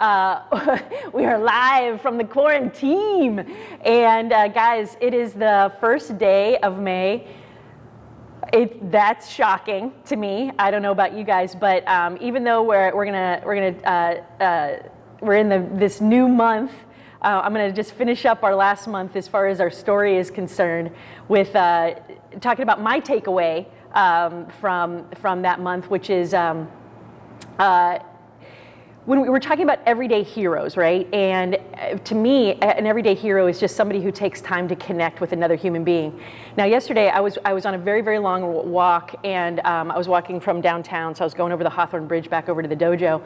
Uh, we are live from the quarantine. And uh, guys, it is the first day of May. It, that's shocking to me. I don't know about you guys, but um, even though we're, we're gonna, we're gonna, uh, uh we're in the, this new month, uh, I'm gonna just finish up our last month as far as our story is concerned with uh, talking about my takeaway um, from, from that month, which is um, when we were talking about everyday heroes, right? And uh, to me, an everyday hero is just somebody who takes time to connect with another human being. Now, yesterday I was I was on a very very long walk, and um, I was walking from downtown, so I was going over the Hawthorne Bridge back over to the dojo,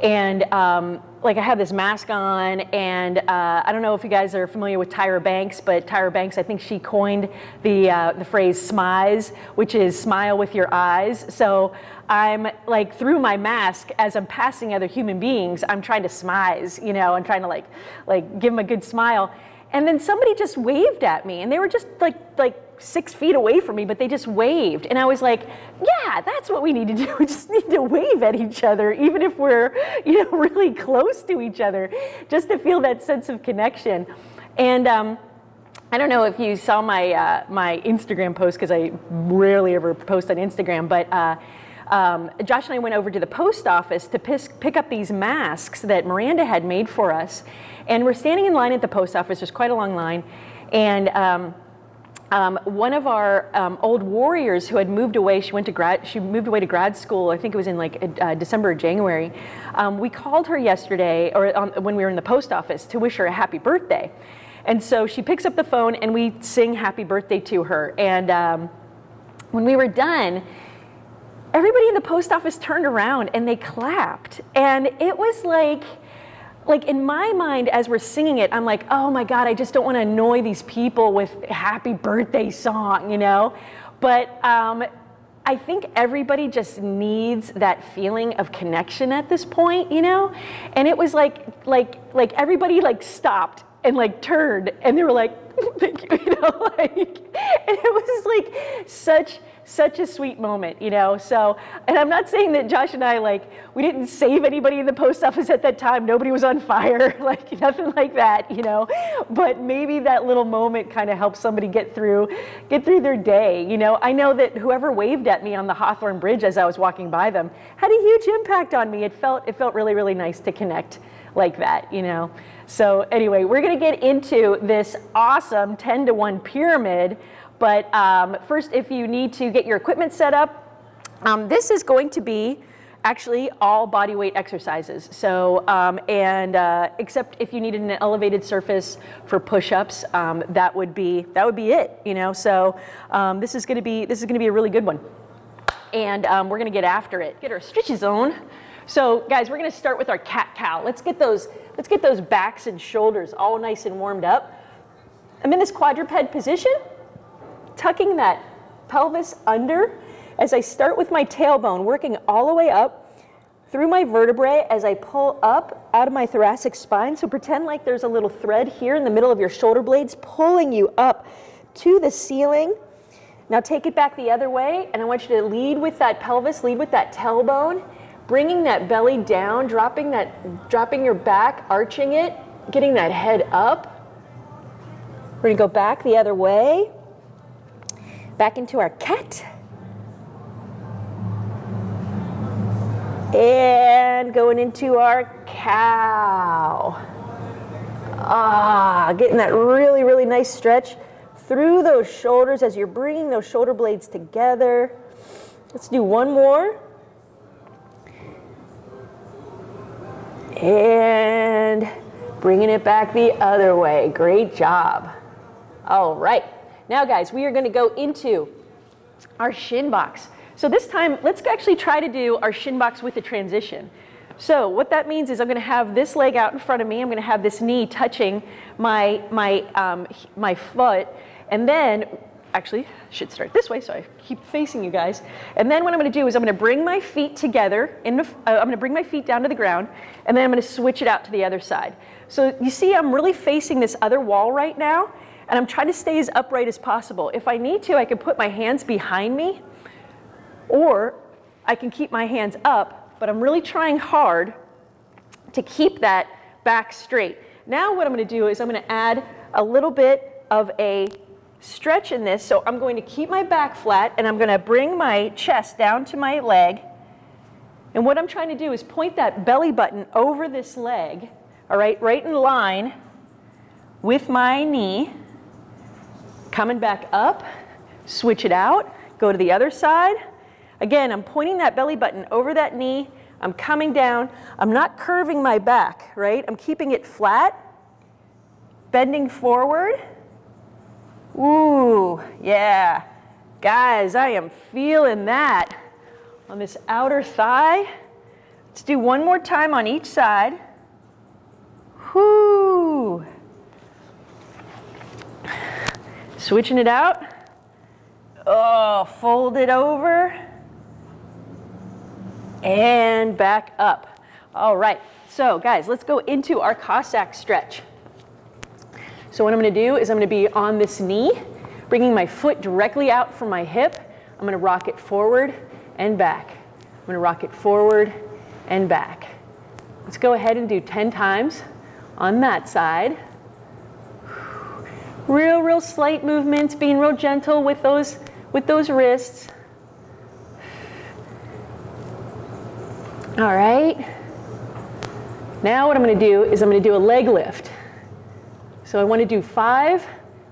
and um, like I had this mask on, and uh, I don't know if you guys are familiar with Tyra Banks, but Tyra Banks, I think she coined the uh, the phrase "smize," which is smile with your eyes. So I'm like through my mask as I'm passing other human beings, I'm trying to smize, you know, and trying to like like give them a good smile. And then somebody just waved at me, and they were just like like six feet away from me, but they just waved. And I was like, yeah, that's what we need to do. We just need to wave at each other, even if we're, you know, really close to each other, just to feel that sense of connection. And um, I don't know if you saw my, uh, my Instagram post, because I rarely ever post on Instagram, but uh, um, Josh and I went over to the post office to pick up these masks that Miranda had made for us. And we're standing in line at the post office, there's quite a long line. And um, um, one of our um, old warriors who had moved away, she went to grad, she moved away to grad school. I think it was in like uh, December or January. Um, we called her yesterday, or when we were in the post office, to wish her a happy birthday. And so she picks up the phone and we sing happy birthday to her. And um, when we were done, everybody in the post office turned around and they clapped. And it was like like in my mind as we're singing it, I'm like, oh my God, I just don't want to annoy these people with happy birthday song, you know? But um, I think everybody just needs that feeling of connection at this point, you know? And it was like, like, like everybody like stopped and like turned and they were like, thank you, you know, like, and it was like such, such a sweet moment, you know? So, and I'm not saying that Josh and I, like, we didn't save anybody in the post office at that time. Nobody was on fire, like nothing like that, you know? But maybe that little moment kind of helps somebody get through, get through their day, you know? I know that whoever waved at me on the Hawthorne Bridge as I was walking by them had a huge impact on me. It felt, it felt really, really nice to connect like that, you know? So anyway, we're gonna get into this awesome 10 to 1 pyramid, but um, first if you need to get your equipment set up, um, this is going to be actually all body weight exercises. So, um, and uh, except if you needed an elevated surface for push-ups, um, that would be that would be it. You know, so um, this is going to be this is going to be a really good one, and um, we're going to get after it. Get our stretches on. So, guys, we're going to start with our cat cow. Let's get those Let's get those backs and shoulders all nice and warmed up. I'm in this quadruped position, tucking that pelvis under as I start with my tailbone, working all the way up through my vertebrae as I pull up out of my thoracic spine. So pretend like there's a little thread here in the middle of your shoulder blades pulling you up to the ceiling. Now take it back the other way, and I want you to lead with that pelvis, lead with that tailbone, bringing that belly down, dropping that, dropping your back, arching it, getting that head up. We're gonna go back the other way, back into our cat. And going into our cow. Ah, getting that really, really nice stretch through those shoulders as you're bringing those shoulder blades together. Let's do one more. and bringing it back the other way. Great job. All right. Now, guys, we are going to go into our shin box. So this time, let's actually try to do our shin box with a transition. So what that means is I'm going to have this leg out in front of me. I'm going to have this knee touching my, my, um, my foot. And then actually should start this way so I keep facing you guys. And then what I'm gonna do is I'm gonna bring my feet together, in the, uh, I'm gonna bring my feet down to the ground, and then I'm gonna switch it out to the other side. So you see I'm really facing this other wall right now, and I'm trying to stay as upright as possible. If I need to, I can put my hands behind me, or I can keep my hands up, but I'm really trying hard to keep that back straight. Now what I'm gonna do is I'm gonna add a little bit of a stretch in this. So I'm going to keep my back flat and I'm gonna bring my chest down to my leg. And what I'm trying to do is point that belly button over this leg, all right, right in line with my knee. Coming back up, switch it out, go to the other side. Again, I'm pointing that belly button over that knee. I'm coming down. I'm not curving my back, right? I'm keeping it flat, bending forward. Ooh, yeah. Guys, I am feeling that on this outer thigh. Let's do one more time on each side. Whoo. Switching it out. Oh, fold it over. And back up. All right, so guys, let's go into our Cossack stretch. So what I'm gonna do is I'm gonna be on this knee, bringing my foot directly out from my hip. I'm gonna rock it forward and back. I'm gonna rock it forward and back. Let's go ahead and do 10 times on that side. Real, real slight movements, being real gentle with those, with those wrists. All right. Now what I'm gonna do is I'm gonna do a leg lift. So I want to do five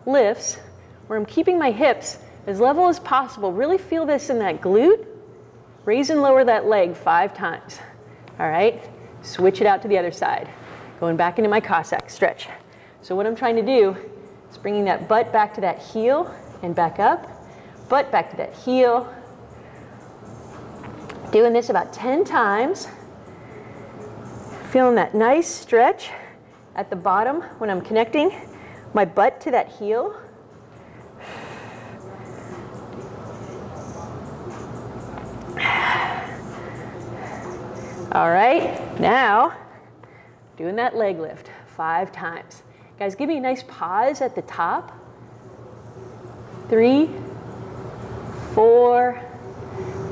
lifts where I'm keeping my hips as level as possible. Really feel this in that glute. Raise and lower that leg five times. All right, switch it out to the other side. Going back into my Cossack stretch. So what I'm trying to do is bringing that butt back to that heel and back up. Butt back to that heel. Doing this about 10 times. Feeling that nice stretch at the bottom when I'm connecting my butt to that heel. All right, now doing that leg lift five times. Guys, give me a nice pause at the top. Three, four,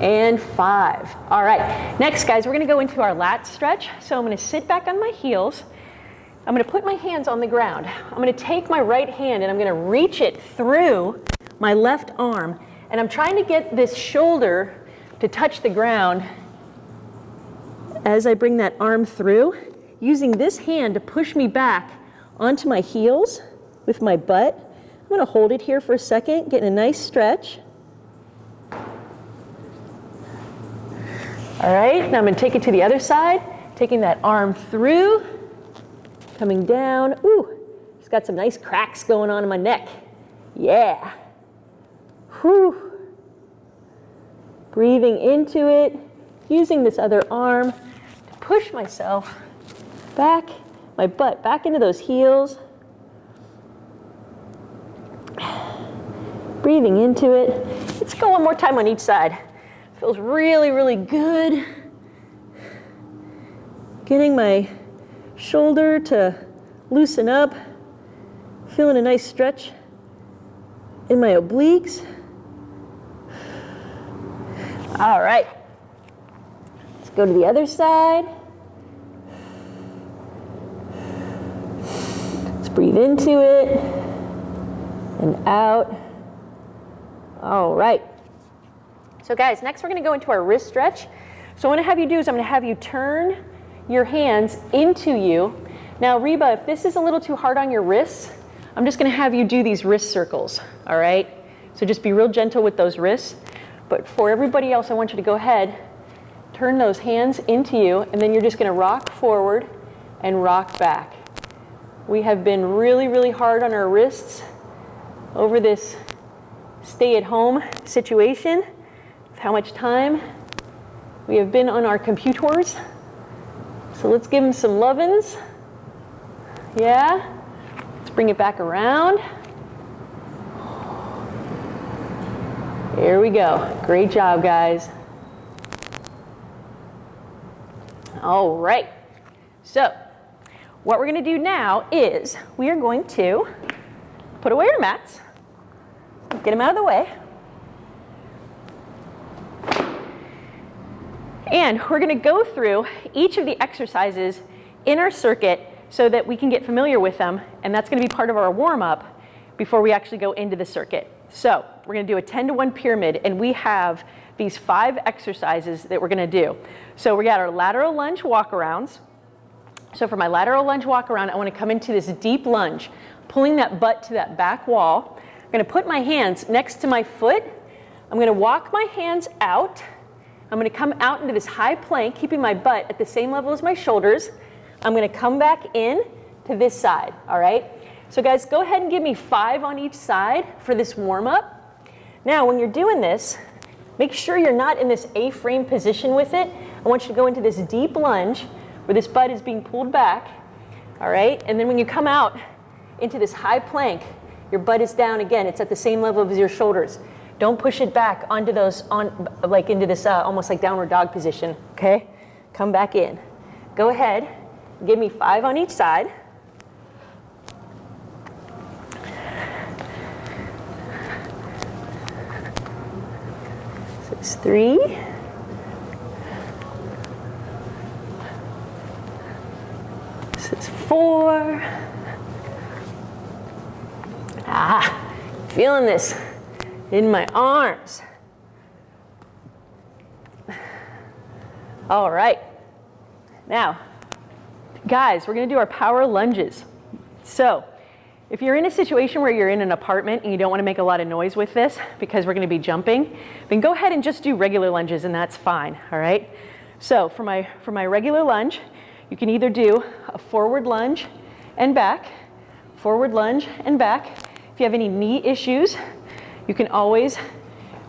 and five. All right, next guys, we're gonna go into our lat stretch. So I'm gonna sit back on my heels. I'm going to put my hands on the ground. I'm going to take my right hand and I'm going to reach it through my left arm. And I'm trying to get this shoulder to touch the ground as I bring that arm through, using this hand to push me back onto my heels with my butt. I'm to hold it here for a second, getting a nice stretch. All right, now I'm to take it to the other side, taking that arm through coming down. Ooh, it's got some nice cracks going on in my neck. Yeah. Whew. Breathing into it, using this other arm to push myself back, my butt back into those heels. Breathing into it. Let's go one more time on each side. Feels really, really good. Getting my shoulder to loosen up. Feeling a nice stretch in my obliques. All right. Let's go to the other side. Let's breathe into it and out. All right. So guys, next we're gonna go into our wrist stretch. So what I have you do is I'm gonna have you turn your hands into you. Now, Reba, if this is a little too hard on your wrists, I'm just gonna have you do these wrist circles, all right? So just be real gentle with those wrists. But for everybody else, I want you to go ahead, turn those hands into you, and then you're just gonna rock forward and rock back. We have been really, really hard on our wrists over this stay-at-home situation, how much time we have been on our computers. So let's give them some lovin's. Yeah. Let's bring it back around. Here we go. Great job, guys. All right. So what we're going to do now is we are going to put away our mats, get them out of the way. And we're going to go through each of the exercises in our circuit so that we can get familiar with them, and that's gonna be part of our warm-up before we actually go into the circuit. So we're gonna do a 10 to 1 pyramid, and we have these five exercises that we're gonna do. So we got our lateral lunge walkarounds. So for my lateral lunge walk around, I wanna come into this deep lunge, pulling that butt to that back wall. I'm gonna put my hands next to my foot. I'm gonna walk my hands out. I'm gonna come out into this high plank, keeping my butt at the same level as my shoulders. I'm gonna come back in to this side, all right? So guys, go ahead and give me five on each side for this warm up. Now, when you're doing this, make sure you're not in this A-frame position with it. I want you to go into this deep lunge where this butt is being pulled back, all right? And then when you come out into this high plank, your butt is down again. It's at the same level as your shoulders. Don't push it back onto those, on like into this uh, almost like downward dog position, okay? Come back in. Go ahead, give me five on each side. So it's three. This is four. Ah, feeling this in my arms. All right. Now, guys, we're going to do our power lunges. So, if you're in a situation where you're in an apartment and you don't want to make a lot of noise with this because we're going to be jumping, then go ahead and just do regular lunges and that's fine, all right? So, for my for my regular lunge, you can either do a forward lunge and back, forward lunge and back. If you have any knee issues, you can always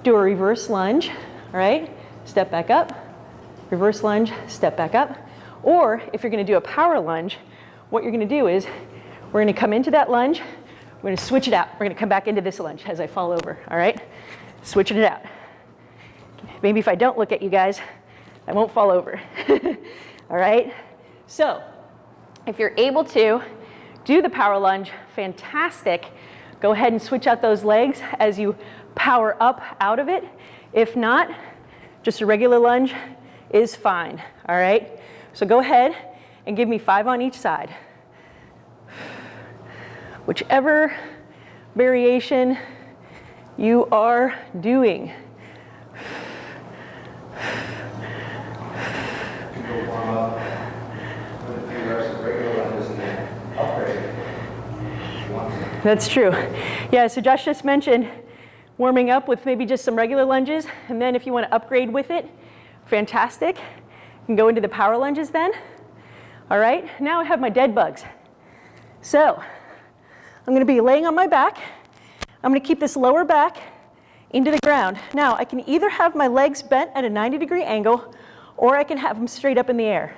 do a reverse lunge, all right? Step back up, reverse lunge, step back up. Or if you're gonna do a power lunge, what you're gonna do is we're gonna come into that lunge, we're gonna switch it out. We're gonna come back into this lunge as I fall over, all right? Switching it out. Maybe if I don't look at you guys, I won't fall over, all right? So if you're able to do the power lunge, fantastic. Go ahead and switch out those legs as you power up out of it. If not, just a regular lunge is fine, all right? So go ahead and give me five on each side. Whichever variation you are doing. That's true. Yeah, so Josh just mentioned warming up with maybe just some regular lunges, and then if you want to upgrade with it, fantastic. You can go into the power lunges then. All right, now I have my dead bugs. So I'm going to be laying on my back. I'm going to keep this lower back into the ground. Now I can either have my legs bent at a 90 degree angle or I can have them straight up in the air.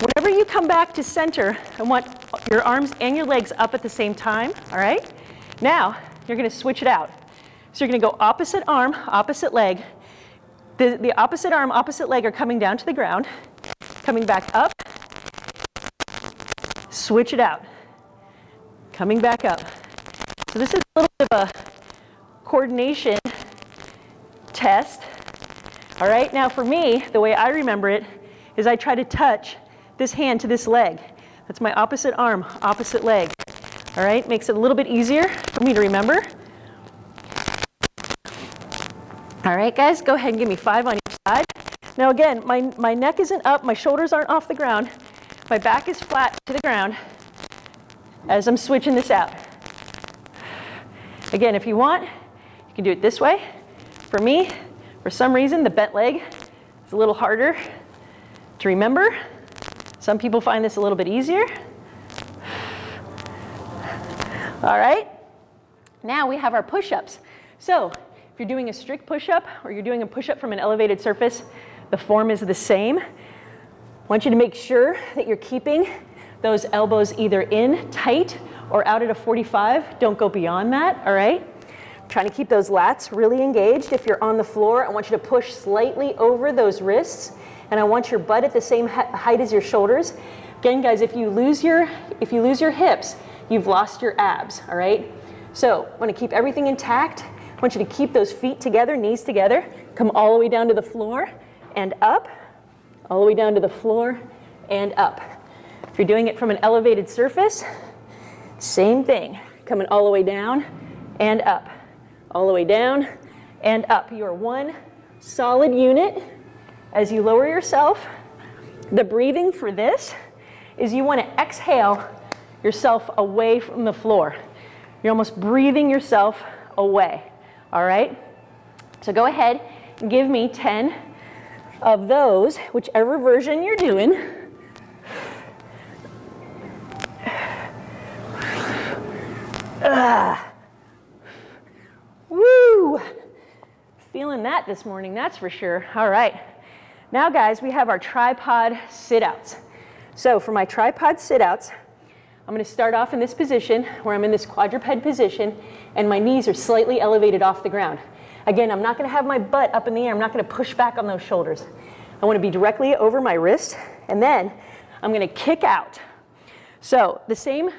Whenever you come back to center, I want your arms and your legs up at the same time, all right? Now, you're gonna switch it out. So you're gonna go opposite arm, opposite leg. The, the opposite arm, opposite leg are coming down to the ground, coming back up, switch it out, coming back up. So this is a little bit of a coordination test. All right, now for me, the way I remember it is I try to touch this hand to this leg. That's my opposite arm, opposite leg. All right, makes it a little bit easier for me to remember. All right, guys, go ahead and give me five on each side. Now again, my, my neck isn't up, my shoulders aren't off the ground. My back is flat to the ground as I'm switching this out. Again, if you want, you can do it this way. For me, for some reason, the bent leg is a little harder to remember. Some people find this a little bit easier. All right, now we have our push-ups. So if you're doing a strict push-up or you're doing a push-up from an elevated surface, the form is the same. I want you to make sure that you're keeping those elbows either in tight or out at a 45. Don't go beyond that, all right? Trying to keep those lats really engaged. If you're on the floor, I want you to push slightly over those wrists and I want your butt at the same height as your shoulders. Again, guys, if you lose your, if you lose your hips, you've lost your abs, all right? So I want to keep everything intact. I want you to keep those feet together, knees together. Come all the way down to the floor and up, all the way down to the floor and up. If you're doing it from an elevated surface, same thing. Coming all the way down and up. All the way down and up. You are one solid unit as you lower yourself. The breathing for this is you want to exhale yourself away from the floor. You're almost breathing yourself away. All right? So go ahead and give me 10 of those, whichever version you're doing. Ah. Woo! Feeling that this morning, that's for sure. All right. Now, guys, we have our tripod sit-outs. So for my tripod sit-outs, I'm going to start off in this position where I'm in this quadruped position and my knees are slightly elevated off the ground. Again, I'm not going to have my butt up in the air. I'm not going to push back on those shoulders. I want to be directly over my wrist and then I'm going to kick out. So the same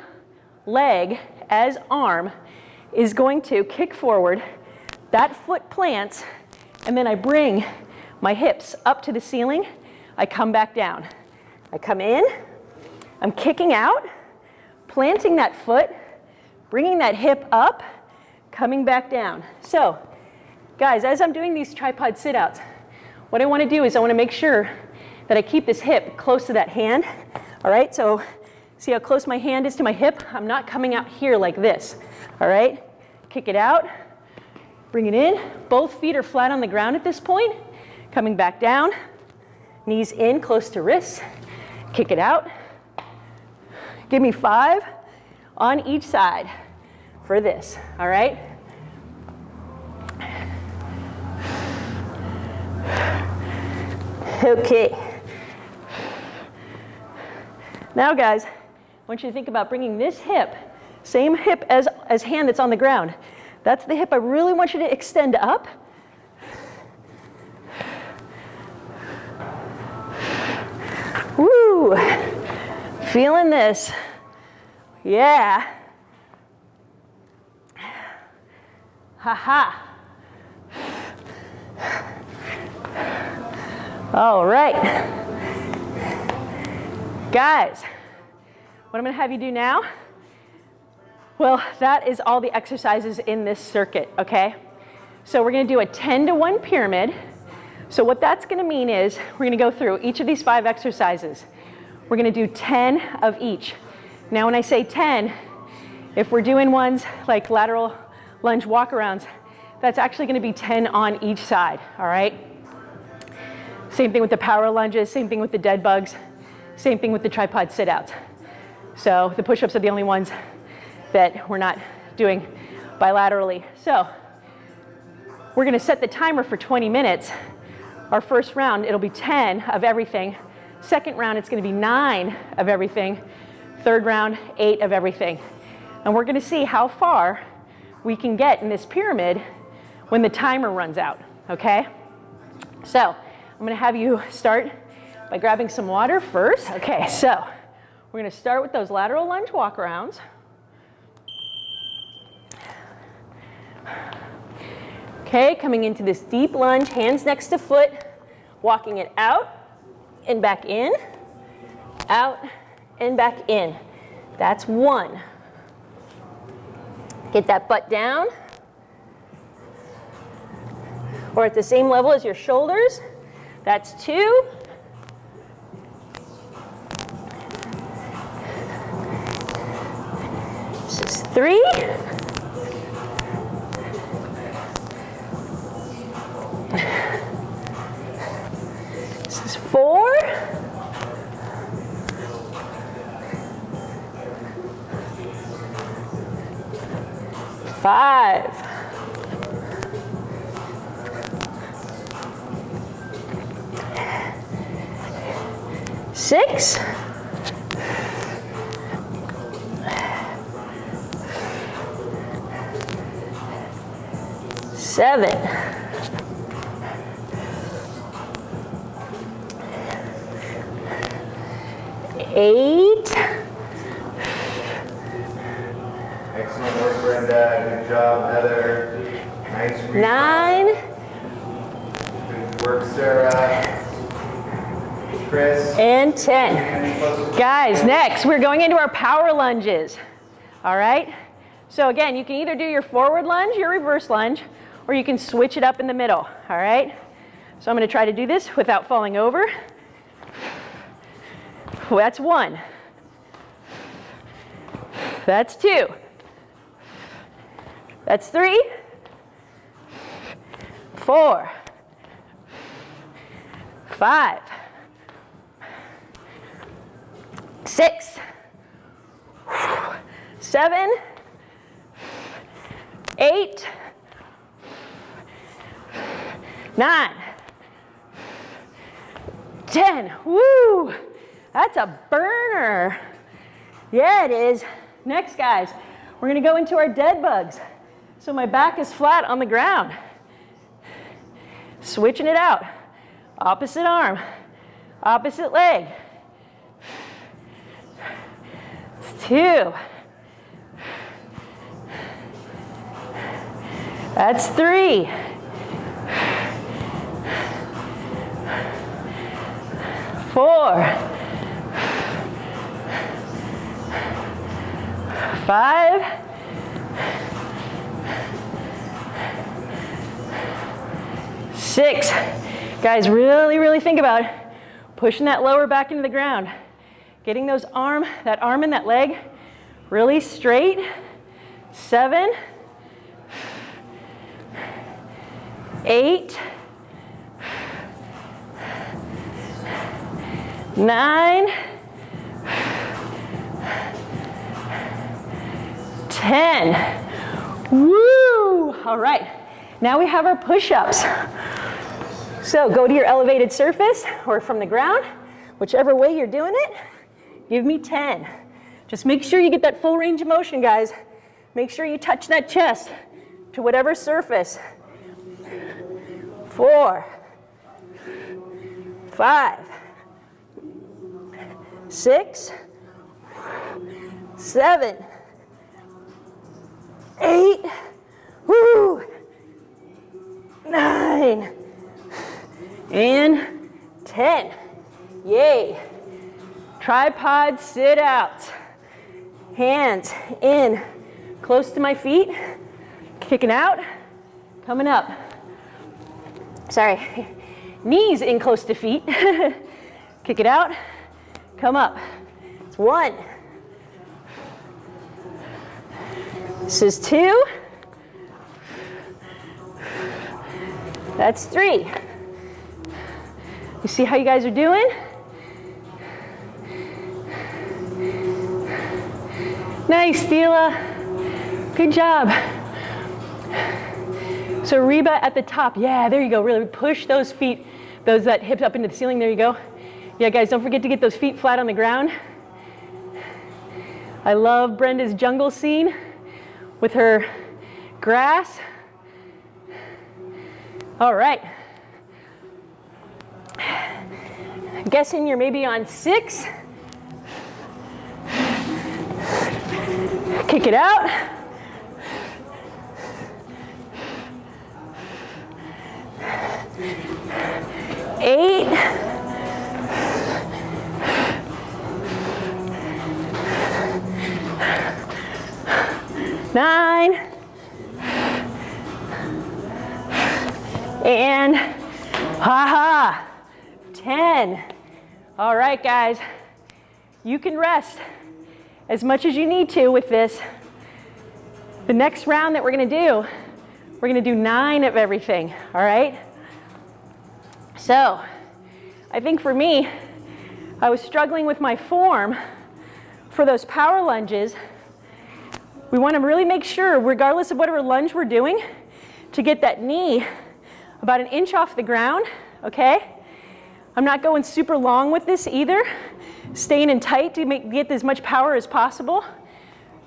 leg as arm is going to kick forward. That foot plants and then I bring my hips up to the ceiling. I come back down. I come in. I'm kicking out planting that foot, bringing that hip up, coming back down. So guys, as I'm doing these tripod sit-outs, what I want to do is I want to make sure that I keep this hip close to that hand. All right, so see how close my hand is to my hip? I'm not coming out here like this. All right, kick it out, bring it in. Both feet are flat on the ground at this point. Coming back down, knees in close to wrists, kick it out, Give me five on each side for this, all right? Okay. Now guys, I want you to think about bringing this hip, same hip as, as hand that's on the ground. That's the hip I really want you to extend up. Woo! Feeling this. Yeah. Ha ha. All right. Guys, what I'm to have you do now, well, that is all the exercises in this circuit, okay? So we're to do a 10 to 1 pyramid. So what that's going to mean is we're going to go through each of these five exercises. We're going to do 10 of each. Now when I say 10, if we're doing ones like lateral lunge walkarounds, that's actually going to be 10 on each side, all right? Same thing with the power lunges, same thing with the dead bugs, same thing with the tripod sit-outs. So the push-ups are the only ones that we're not doing bilaterally. So we're going to set the timer for 20 minutes. Our first round, it'll be 10 of everything Second round, it's going to be nine of everything. Third round, eight of everything. And we're going to see how far we can get in this pyramid when the timer runs out, okay? So I'm going to have you start by grabbing some water first. Okay, so we're going to start with those lateral lunge walk walkarounds. Okay, coming into this deep lunge, hands next to foot, walking it out and back in, out and back in. That's one. Get that butt down. Or at the same level as your shoulders. That's two. This is three. Four. Five. Six. Seven. Eight. Excellent work, Brenda. Good job, Heather. Nice Nine. Good work, Sarah. Chris. And 10. Hands close to Guys, next we're going into our power lunges. All right? So again, you can either do your forward lunge, your reverse lunge, or you can switch it up in the middle. All right? So I'm going to try to do this without falling over. That's one. That's two. That's three. Four. Five. Six. Seven. Eight. Nine. Ten. Woo! That's a burner. Yeah, it is. Next, guys, we're gonna go into our dead bugs. So my back is flat on the ground. Switching it out. Opposite arm, opposite leg. Two. That's three. Four. Five. Six. Guys, really, really think about pushing that lower back into the ground. Getting those arm, that arm and that leg really straight. Seven. Eight. Nine. Ten. Woo! All right. Now we have our push-ups. So go to your elevated surface or from the ground, whichever way you're doing it, give me 10. Just make sure you get that full range of motion, guys. Make sure you touch that chest to whatever surface. Four, five, six, seven, eight, woo, nine, and 10. Yay. Tripod sit out. Hands in close to my feet, kicking out, coming up. Sorry. Knees in close to feet. Kick it out, come up. It's one. This is two. That's three. You see how you guys are doing? Nice, Stila. Good job. So Reba at the top. Yeah, there you go. Really push those feet, those that hips up into the ceiling. There you go. Yeah, guys, don't forget to get those feet flat on the ground. I love Brenda's jungle scene with her grass. All right. Guessing you're maybe on six. Kick it out. Eight. Nine. And ha ha. 10. All right, guys. You can rest as much as you need to with this. The next round that we're gonna do, we're gonna do nine of everything, all right? So, I think for me, I was struggling with my form for those power lunges. We wanna really make sure, regardless of whatever lunge we're doing, to get that knee about an inch off the ground, okay? I'm not going super long with this either, staying in tight to make, get as much power as possible.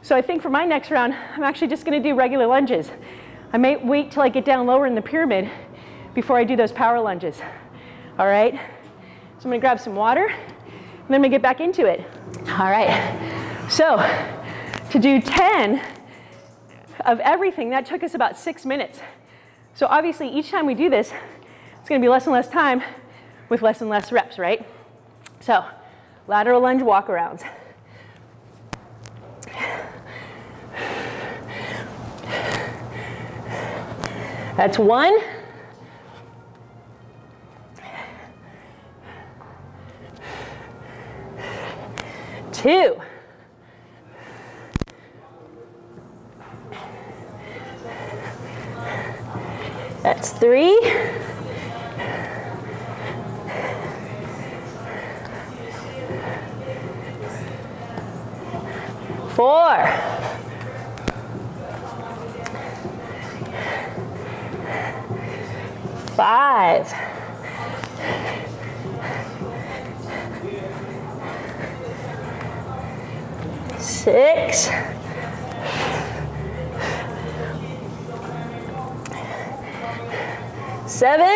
So I think for my next round, I'm actually just gonna do regular lunges. I may wait till I get down lower in the pyramid before I do those power lunges. All right? So I'm gonna grab some water, and then gonna get back into it. All right, so to do 10 of everything, that took us about six minutes. So obviously each time we do this, it's gonna be less and less time with less and less reps, right? So lateral lunge walk arounds. That's one. Two. That's three. Four. Five. Six. Seven.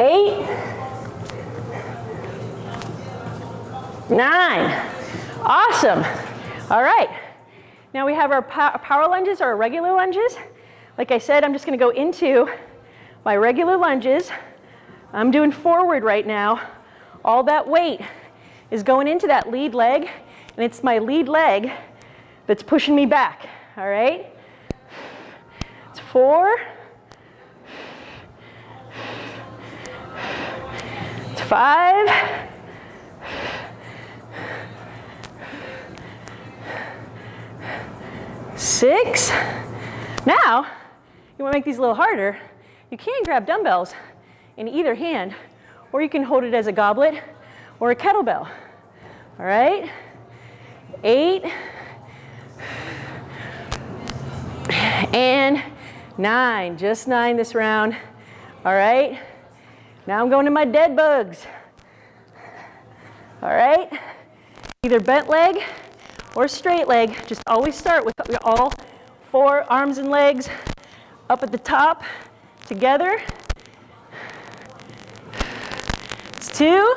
Eight. Nine. Awesome. All right. Now we have our power lunges or our regular lunges. Like I said, I'm just going to go into my regular lunges. I'm doing forward right now. All that weight is going into that lead leg, and it's my lead leg that's pushing me back all right? It's four. It's five. Six. Now, you want to make these a little harder, you can grab dumbbells in either hand, or you can hold it as a goblet or a kettlebell. All right? Eight. And nine, just nine this round. All right, now I'm going to my dead bugs. All right, either bent leg or straight leg. Just always start with all four arms and legs up at the top together. It's two.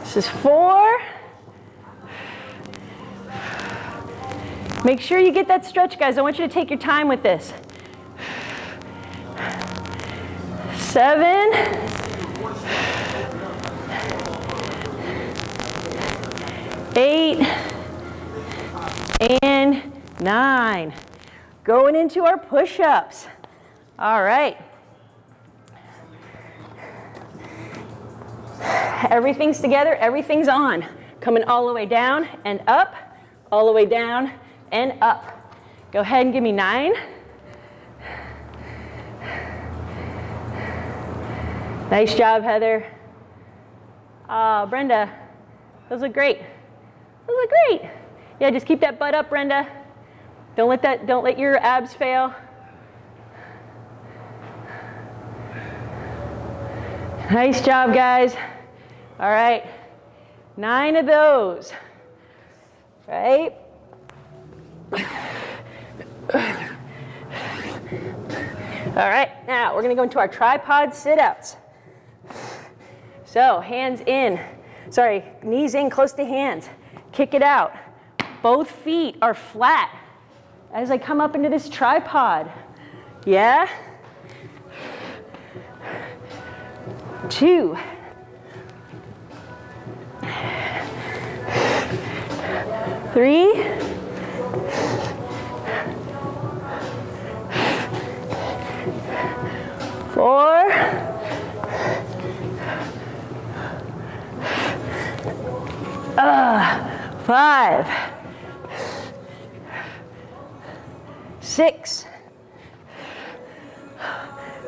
This is four. Make sure you get that stretch, guys. I want you to take your time with this. Seven. Eight. And nine. Going into our push-ups. All right. Everything's together, everything's on. Coming all the way down and up, all the way down and up. Go ahead and give me nine. Nice job, Heather. Uh, Brenda, those look great. Those look great. Yeah, just keep that butt up, Brenda. Don't let that, don't let your abs fail. Nice job, guys. All right, nine of those, right? All right, now we're gonna go into our tripod sit-outs. So hands in, sorry, knees in close to hands. Kick it out. Both feet are flat as I come up into this tripod. Yeah? Two. Three. Four, uh, five, six.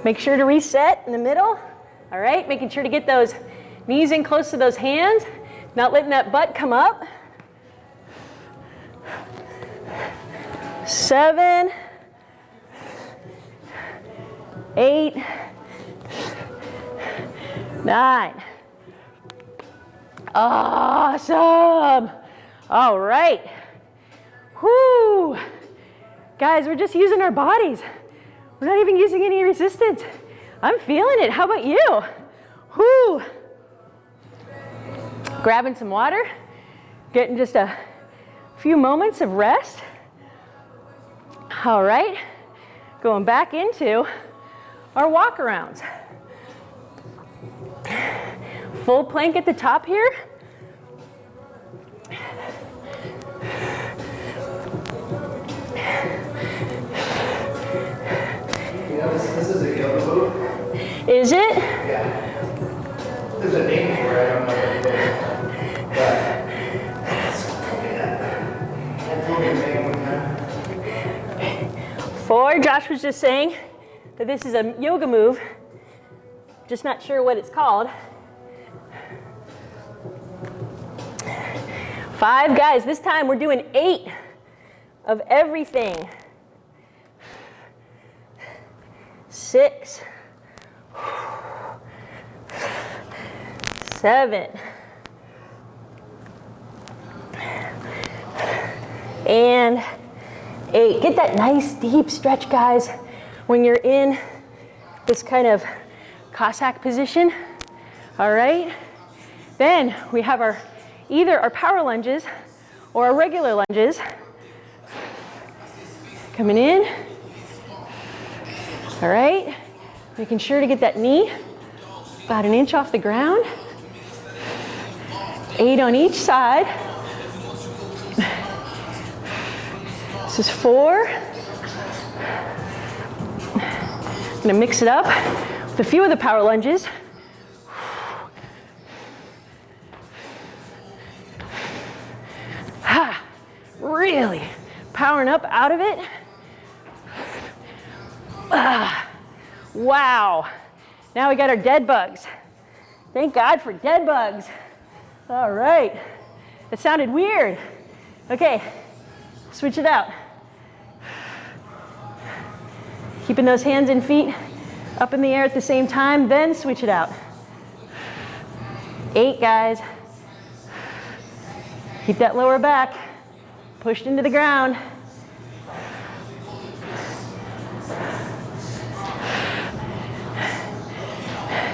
Make sure to reset in the middle. All right, making sure to get those knees in close to those hands, not letting that butt come up. Seven, eight, nine. Awesome. All right. Whoo. Guys, we're just using our bodies. We're not even using any resistance. I'm feeling it. How about you? Whoo. Grabbing some water, getting just a few moments of rest. All right, going back into our walk arounds. Full plank at the top here. Is it? Yeah. There's a name for it, I don't know what it is. Four, Josh was just saying that this is a yoga move, just not sure what it's called. Five, guys, this time we're doing eight of everything. Six, seven, and eight. Get that nice deep stretch, guys, when you're in this kind of Cossack position. All right. Then we have our either our power lunges or our regular lunges. Coming in. All right. Making sure to get that knee about an inch off the ground. Eight on each side. This is four. I'm gonna mix it up with a few of the power lunges. Ha, really powering up out of it. Ah, wow. Now we got our dead bugs. Thank God for dead bugs. All right. It sounded weird. Okay, switch it out. Keeping those hands and feet up in the air at the same time, then switch it out. Eight, guys. Keep that lower back pushed into the ground.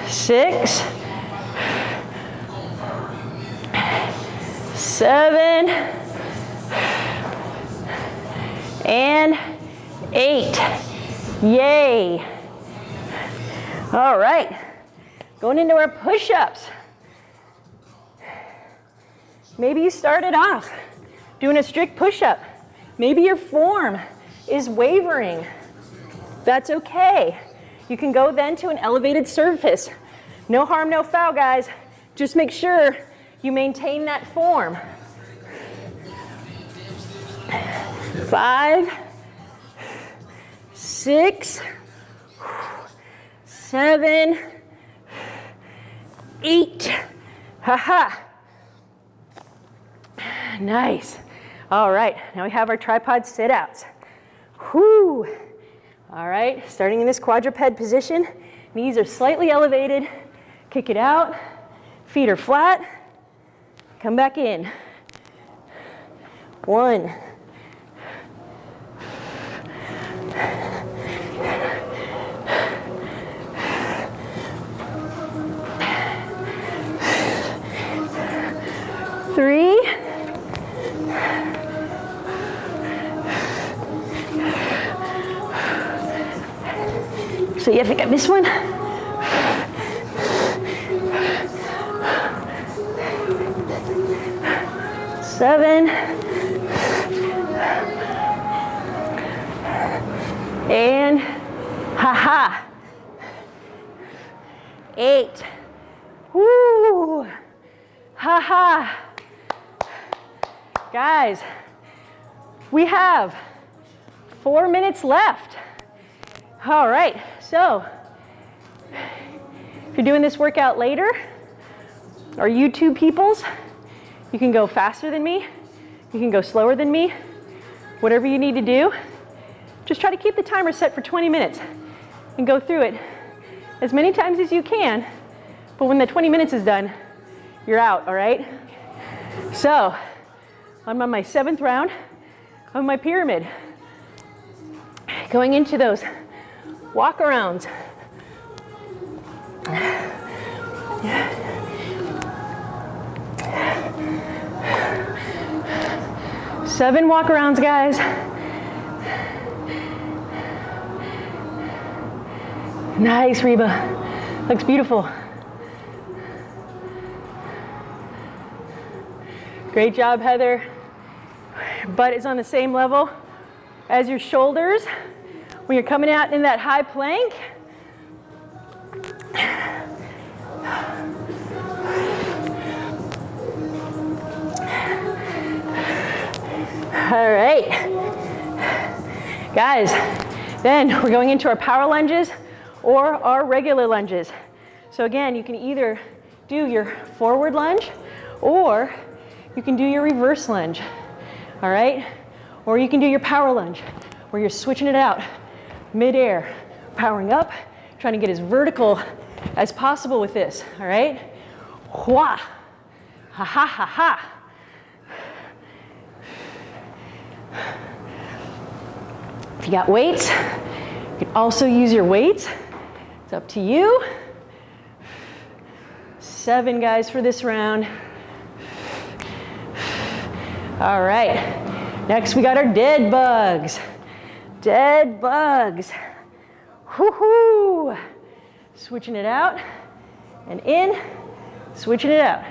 Six, seven, and eight. Yay. All right, going into our push-ups. Maybe you started off doing a strict push-up. Maybe your form is wavering. That's okay. You can go then to an elevated surface. No harm, no foul, guys. Just make sure you maintain that form. Five, six, seven, eight. Ha-ha. Nice. All right, now we have our tripod sit outs. Whoo. All right, starting in this quadruped position, knees are slightly elevated. Kick it out, feet are flat. Come back in. One. Three. So you think I missed one? Seven. And haha. Eight. Woo. Haha. Guys, we have four minutes left. All right, so if you're doing this workout later, or YouTube peoples, you can go faster than me, you can go slower than me, whatever you need to do. Just try to keep the timer set for 20 minutes and go through it as many times as you can, but when the 20 minutes is done, you're out, all right? So, I'm on my seventh round of my pyramid. Going into those walk arounds. Seven walk arounds, guys. Nice, Reba. Looks beautiful. Great job, Heather. Butt is on the same level as your shoulders. When you're coming out in that high plank, All right. Guys, then we're going into our power lunges or our regular lunges. So again, you can either do your forward lunge or you can do your reverse lunge. All right? Or you can do your power lunge where you're switching it out midair, powering up, trying to get as vertical as possible with this. All right? Hua. Ha ha ha ha. If you got weights, you can also use your weights. It's up to you. Seven guys for this round. All right, next we got our dead bugs. Dead bugs. Whoo-hoo. Switching it out and in, switching it out.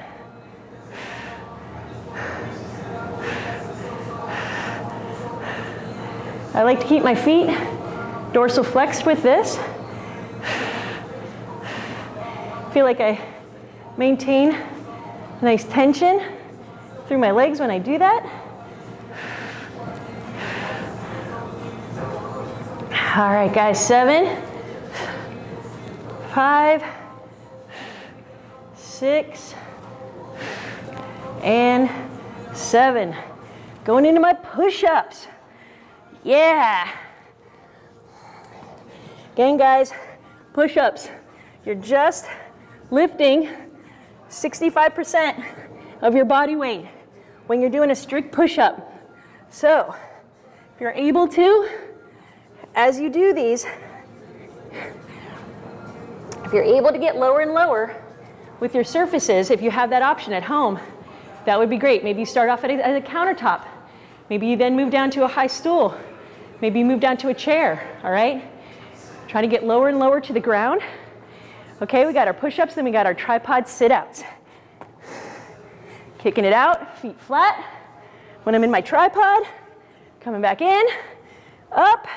I like to keep my feet dorsal flexed with this. Feel like I maintain nice tension through my legs when I do that. All right, guys, seven, five, six, and seven. Going into my push-ups. Yeah. Again, guys, push-ups. You're just lifting 65% of your body weight when you're doing a strict push-up. So, if you're able to, as you do these, if you're able to get lower and lower with your surfaces, if you have that option at home, that would be great. Maybe you start off at a, at a countertop. Maybe you then move down to a high stool. Maybe you move down to a chair, all right? Try to get lower and lower to the ground. Okay, we got our push-ups, then we got our tripod sit-outs. Kicking it out, feet flat. When I'm in my tripod, coming back in, up.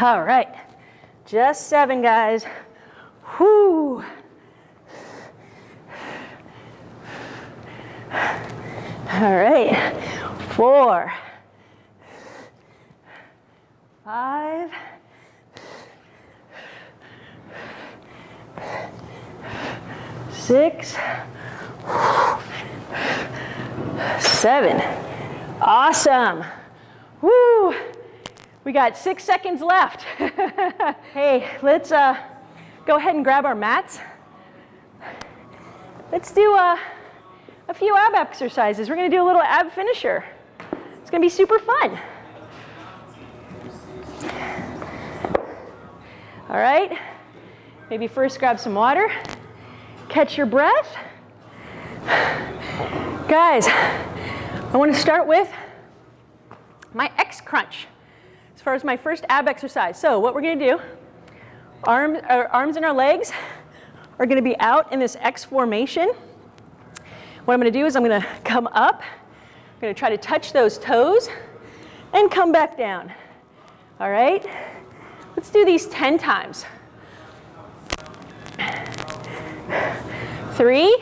All right, just seven, guys. Whoo. All right, four, five, six, seven. Awesome. Woo. We got six seconds left. hey, let's uh, go ahead and grab our mats. Let's do uh, a few ab exercises. We're gonna do a little ab finisher. It's gonna be super fun. All right, maybe first grab some water, catch your breath. Guys, I wanna start with my X crunch as far as my first ab exercise. So what we're gonna do, arm, our arms and our legs are gonna be out in this X formation. What I'm gonna do is I'm gonna come up, I'm gonna try to touch those toes and come back down. All right? Let's do these 10 times. Three,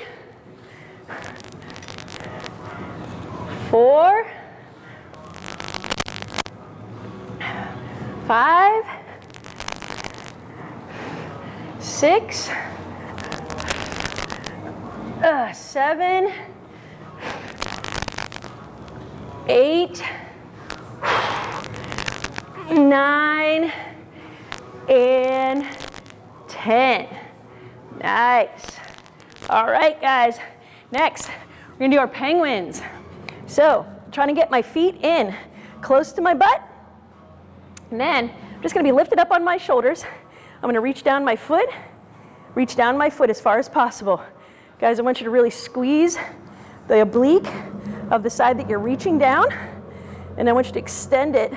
four, five, six, uh, seven, eight, nine, and 10. Nice. All right, guys. Next, we're gonna do our penguins. So, trying to get my feet in close to my butt. And then, I'm just gonna be lifted up on my shoulders. I'm gonna reach down my foot, reach down my foot as far as possible. Guys, I want you to really squeeze the oblique of the side that you're reaching down, and I want you to extend it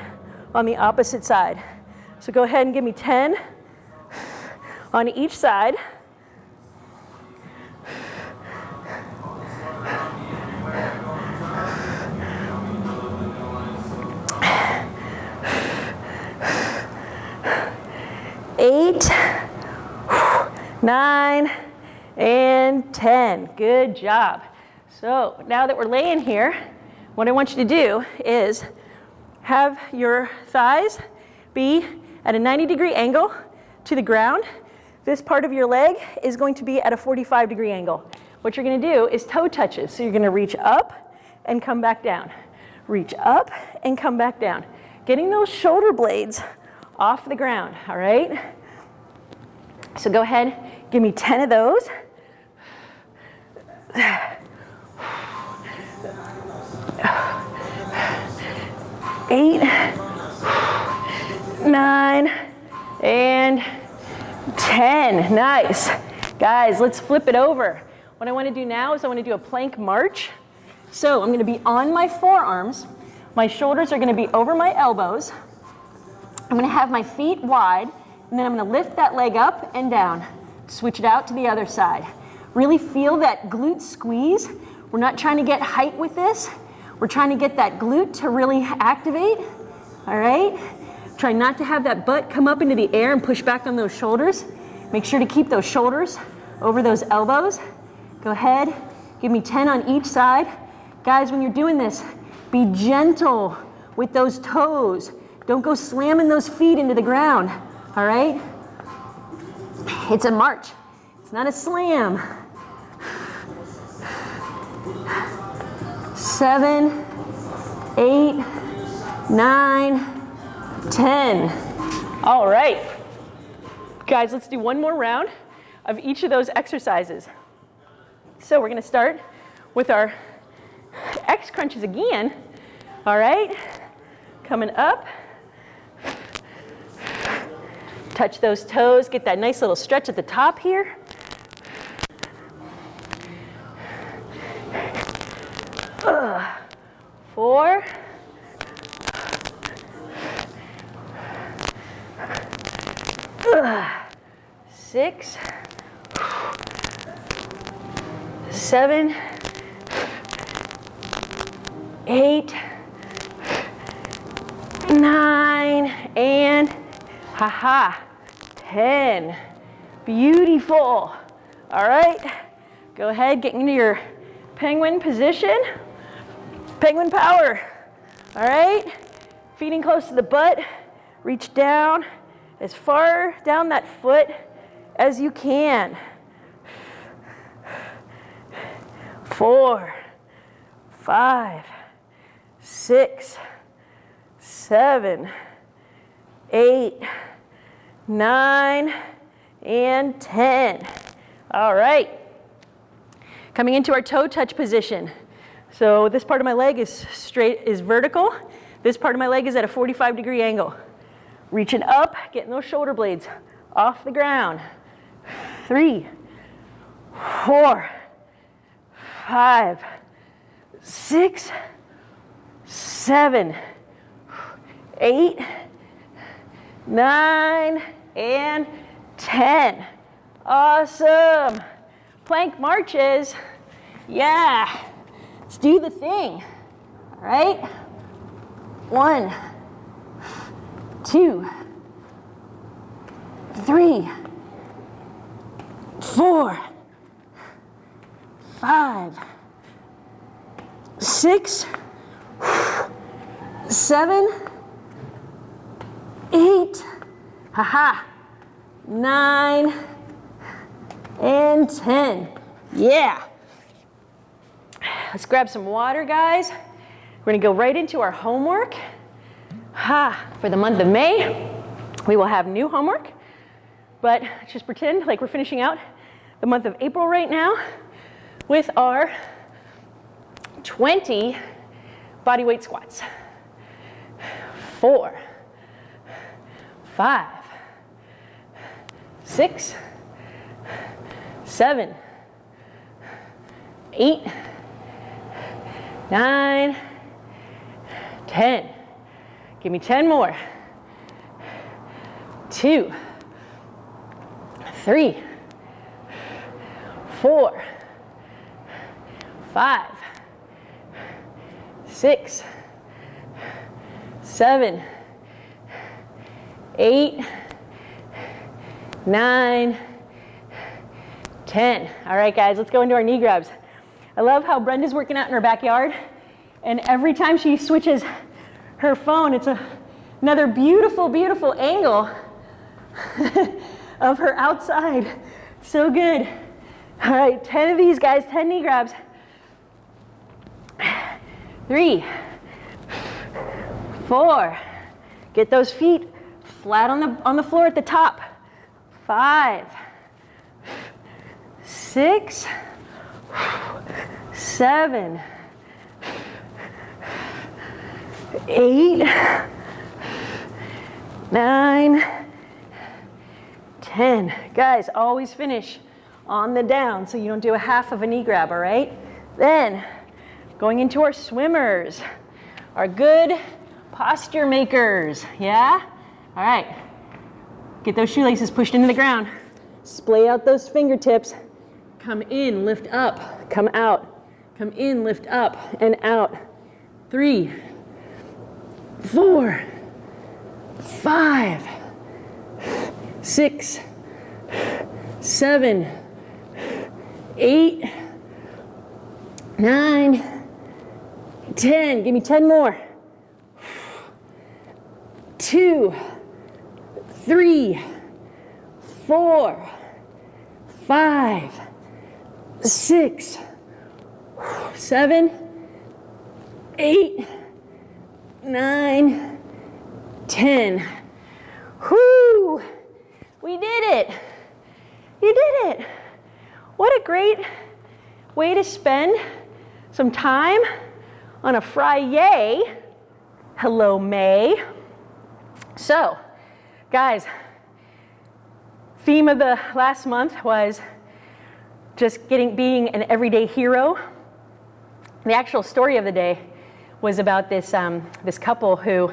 on the opposite side. So go ahead and give me 10 on each side. Eight, nine, and 10. Good job. So now that we're laying here, what I want you to do is have your thighs be at a 90 degree angle to the ground. This part of your leg is going to be at a 45 degree angle. What you're gonna do is toe touches. So you're gonna reach up and come back down. Reach up and come back down. Getting those shoulder blades off the ground, all right? So go ahead, give me 10 of those. Eight, nine, and 10. Nice. Guys, let's flip it over. What I want to do now is I want to do a plank march. So I'm going to be on my forearms. My shoulders are going to be over my elbows. I'm to have my feet wide, and then I'm to lift that leg up and down. Switch it out to the other side. Really feel that glute squeeze. We're not trying to get height with this. We're trying to get that glute to really activate. All right? Try not to have that butt come up into the air and push back on those shoulders. Make sure to keep those shoulders over those elbows. Go ahead, give me 10 on each side. Guys, when you're doing this, be gentle with those toes. Don't go slamming those feet into the ground, all right? It's a march, it's not a slam. Seven, eight, nine, 10. All right. Guys, let's do one more round of each of those exercises. So we're going to start with our X crunches again. All right. Coming up. Touch those toes. Get that nice little stretch at the top here. Ugh. Four. Six, seven, eight, nine, and haha, 10. Beautiful. All right, go ahead, get into your penguin position. Penguin power. All right, feet close to the butt, reach down as far down that foot as you can. Four, five, six, seven, eight, nine, and 10. All right. Coming into our toe touch position. So this part of my leg is straight, is vertical. This part of my leg is at a 45 degree angle. Reaching up, getting those shoulder blades off the ground. Three, four, five, six, seven, eight, nine, and 10. Awesome. Plank marches. Yeah. Let's do the thing. All right. One two, three, four, five, six, seven, eight, haha, nine, and 10. Yeah. Let's grab some water, guys. We're gonna go right into our homework. Ha, for the month of May, we will have new homework, but just pretend like we're finishing out the month of April right now with our 20 body weight squats. Four, five, six, seven, eight, nine, ten. Give me 10 more. two, three, four, five, six, seven, eight, nine, 10. All right, guys, let's go into our knee grabs. I love how Brenda's working out in her backyard, and every time she switches her phone, it's a, another beautiful, beautiful angle of her outside. So good. All right, 10 of these, guys, 10 knee grabs. Three, four, get those feet flat on the, on the floor at the top. Five, six, seven, eight, nine, ten. Guys, always finish on the down so you don't do a half of a knee grab, all right? Then, going into our swimmers, our good posture makers, yeah? All right, get those shoelaces pushed into the ground. Splay out those fingertips. Come in, lift up, come out. Come in, lift up and out. Three, four, five, six, seven, eight, nine, ten. Give me 10 more. Two, three, four, five, six, seven, eight, nine, ten. Whoo! We did it. You did it. What a great way to spend some time on a Friday. Hello, May. So, guys, theme of the last month was just getting being an everyday hero. The actual story of the day was about this um, this couple who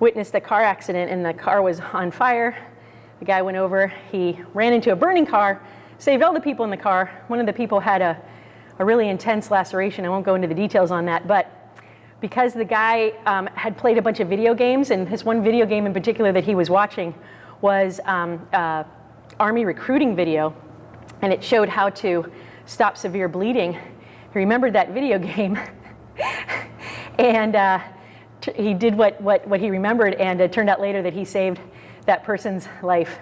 witnessed a car accident and the car was on fire. The guy went over, he ran into a burning car, saved all the people in the car. One of the people had a, a really intense laceration. I won't go into the details on that, but because the guy um, had played a bunch of video games, and his one video game in particular that he was watching was um, uh, Army recruiting video, and it showed how to stop severe bleeding. He remembered that video game, and uh, he did what, what, what he remembered, and it turned out later that he saved that person's life.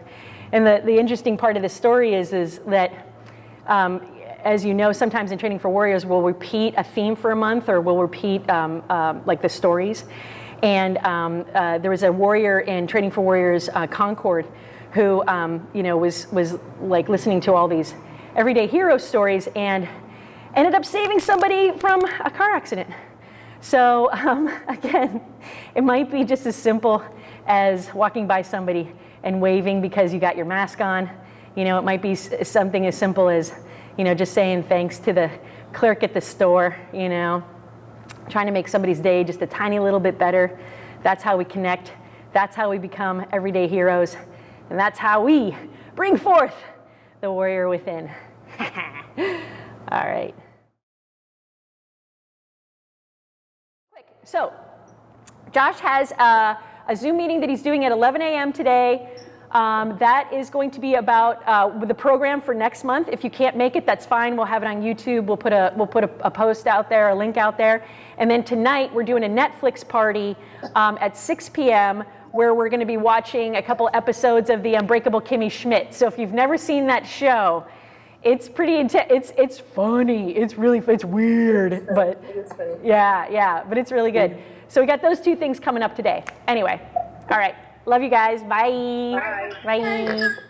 And the, the interesting part of the story is, is that, um, as you know, sometimes in Training for Warriors, we'll repeat a theme for a month or we'll repeat um, uh, like the stories. And um, uh, there was a warrior in Training for Warriors uh, Concord who, um, you know, was, was like listening to all these everyday hero stories and ended up saving somebody from a car accident. So um, again, it might be just as simple as walking by somebody and waving because you got your mask on. You know, it might be something as simple as, you know, just saying thanks to the clerk at the store, you know, trying to make somebody's day just a tiny little bit better. That's how we connect. That's how we become everyday heroes. And that's how we bring forth the warrior within. All right. So, Josh has a, a, Zoom meeting that he's doing at 11 a.m. today. Um, that is going to be about uh, the program for next month. If you can't make it, that's fine. We'll have it on YouTube. We'll put a we'll put a, a post out there, a link out there. And then tonight we're doing a Netflix party um, at 6 p.m. where we're going to be watching a couple episodes of the Unbreakable Kimmy Schmidt. So if you've never seen that show, it's pretty intense. It's it's funny. It's really it's weird, but yeah, yeah, but it's really good. So we got those two things coming up today. Anyway, all right. Love you guys. Bye. Bye. Bye.